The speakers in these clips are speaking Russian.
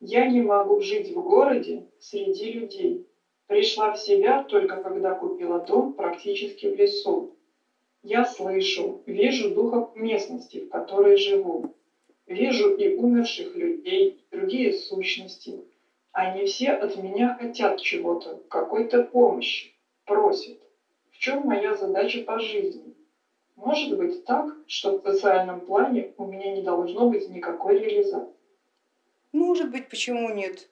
Я не могу жить в городе среди людей. Пришла в себя только когда купила дом практически в лесу. Я слышу, вижу духов местности, в которой живу. Вижу и умерших людей, и другие сущности. Они все от меня хотят чего-то, какой-то помощи, просят. В чем моя задача по жизни? Может быть так, что в социальном плане у меня не должно быть никакой реализации? Может быть, почему нет?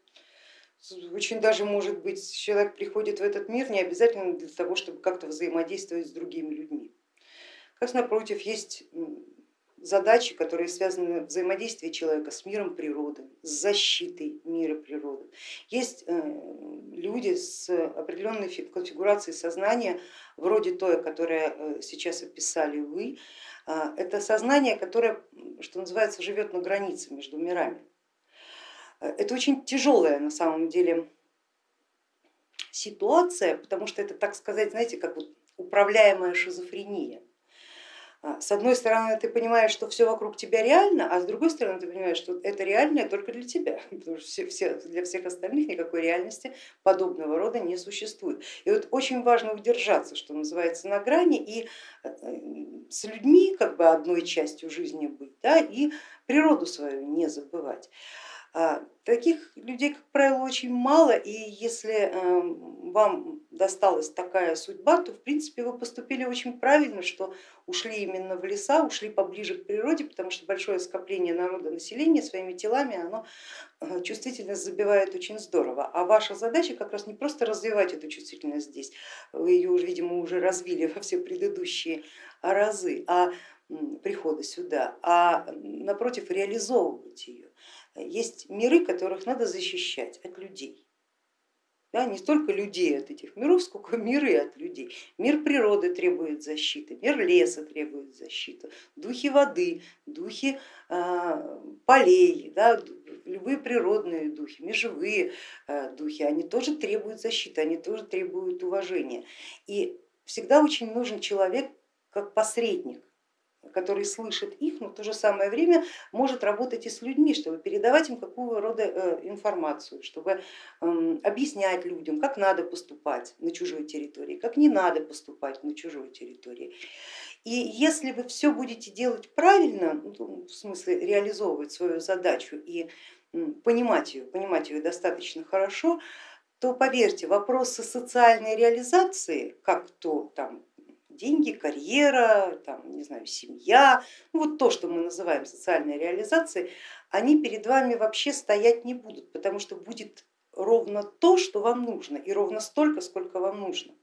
Очень даже может быть, человек приходит в этот мир не обязательно для того, чтобы как-то взаимодействовать с другими людьми. Как напротив, есть задачи, которые связаны с взаимодействием человека с миром природы, с защитой мира природы. Есть э, люди с определенной конфигурацией сознания, вроде той, которое э, сейчас описали вы. А, это сознание, которое, что называется, живет на границе между мирами. Это очень тяжелая на самом деле ситуация, потому что это, так сказать, знаете, как вот управляемая шизофрения. А, с одной стороны, ты понимаешь, что все вокруг тебя реально, а с другой стороны, ты понимаешь, что это реальное только для тебя, потому что все, все, для всех остальных никакой реальности подобного рода не существует. И вот очень важно удержаться, что называется, на грани и э, с людьми как бы одной частью жизни быть, да, и природу свою не забывать. А, таких людей, как правило, очень мало, и если эм, вам досталась такая судьба, то в принципе вы поступили очень правильно, что ушли именно в леса, ушли поближе к природе, потому что большое скопление народа, населения своими телами, оно э, чувствительность забивает очень здорово. А ваша задача как раз не просто развивать эту чувствительность здесь, вы ее, видимо, уже развили во все предыдущие разы, а прихода сюда, а напротив реализовывать ее есть миры, которых надо защищать от людей. Да, не столько людей от этих миров, сколько миры от людей. Мир природы требует защиты, мир леса требует защиты, духи воды, духи э, полей, да, любые природные духи, межевые э, духи, они тоже требуют защиты, они тоже требуют уважения. И всегда очень нужен человек как посредник, который слышит их, но в то же самое время может работать и с людьми, чтобы передавать им какого рода э, информацию, чтобы эм, объяснять людям, как надо поступать на чужой территории, как не надо поступать на чужой территории. И если вы все будете делать правильно, ну, в смысле реализовывать свою задачу и понимать ее, понимать ее достаточно хорошо, то поверьте, вопросы социальной реализации, как то там деньги, карьера, там, не знаю, семья, ну, вот то, что мы называем социальной реализацией, они перед вами вообще стоять не будут, потому что будет ровно то, что вам нужно, и ровно столько, сколько вам нужно.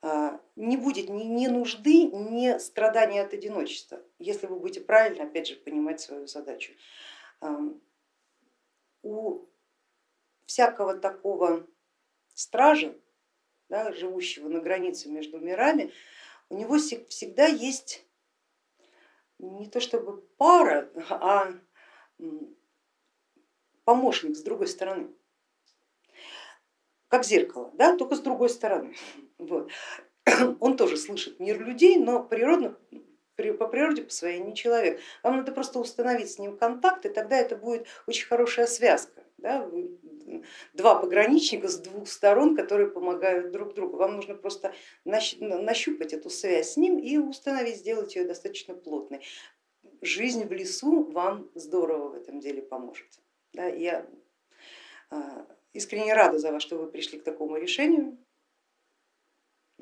А, не будет ни, ни нужды, ни страдания от одиночества, если вы будете правильно, опять же, понимать свою задачу. У всякого такого стража да, живущего на границе между мирами, у него всегда есть не то чтобы пара, а помощник с другой стороны, как зеркало, да, только с другой стороны. Вот. Он тоже слышит мир людей, но природно, по природе по своей не человек. Вам надо просто установить с ним контакт, и тогда это будет очень хорошая связка. Да? Два пограничника с двух сторон, которые помогают друг другу. Вам нужно просто нащупать эту связь с ним и установить, сделать ее достаточно плотной. Жизнь в лесу вам здорово в этом деле поможет. Да, я а, искренне рада за вас, что вы пришли к такому решению.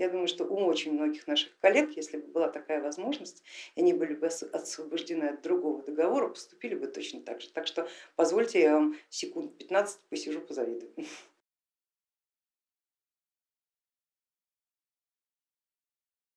Я думаю, что у очень многих наших коллег, если бы была такая возможность, они были бы освобождены от другого договора, поступили бы точно так же. Так что позвольте я вам секунд 15 посижу, позавидую.